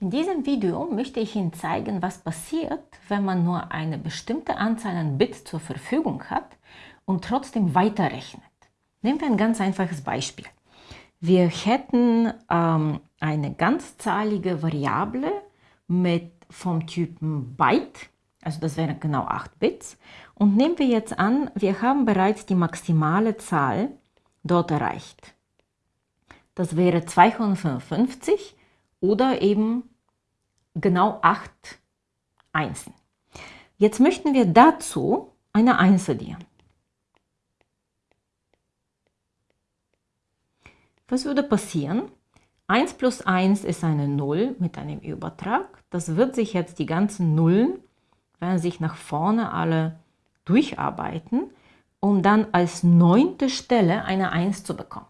In diesem Video möchte ich Ihnen zeigen, was passiert, wenn man nur eine bestimmte Anzahl an Bits zur Verfügung hat und trotzdem weiterrechnet. Nehmen wir ein ganz einfaches Beispiel. Wir hätten ähm, eine ganzzahlige Variable mit vom Typen Byte, also das wären genau 8 Bits. Und nehmen wir jetzt an, wir haben bereits die maximale Zahl dort erreicht. Das wäre 255 oder eben genau 8 Einsen. Jetzt möchten wir dazu eine 1 addieren. Was würde passieren? 1 plus 1 ist eine 0 mit einem Übertrag. Das wird sich jetzt die ganzen Nullen, werden sich nach vorne alle durcharbeiten, um dann als neunte Stelle eine 1 zu bekommen.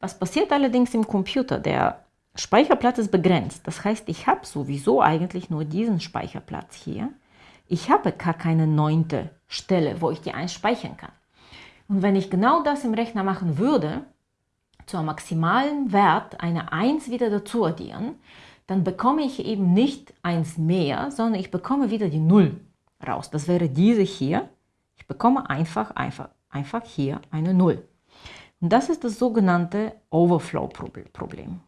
Was passiert allerdings im Computer? Der Speicherplatz ist begrenzt. Das heißt, ich habe sowieso eigentlich nur diesen Speicherplatz hier. Ich habe gar keine neunte Stelle, wo ich die 1 speichern kann. Und wenn ich genau das im Rechner machen würde, zur maximalen Wert eine 1 wieder dazu addieren, dann bekomme ich eben nicht 1 mehr, sondern ich bekomme wieder die 0 raus. Das wäre diese hier. Ich bekomme einfach, einfach, einfach hier eine 0. Und das ist das sogenannte Overflow-Problem.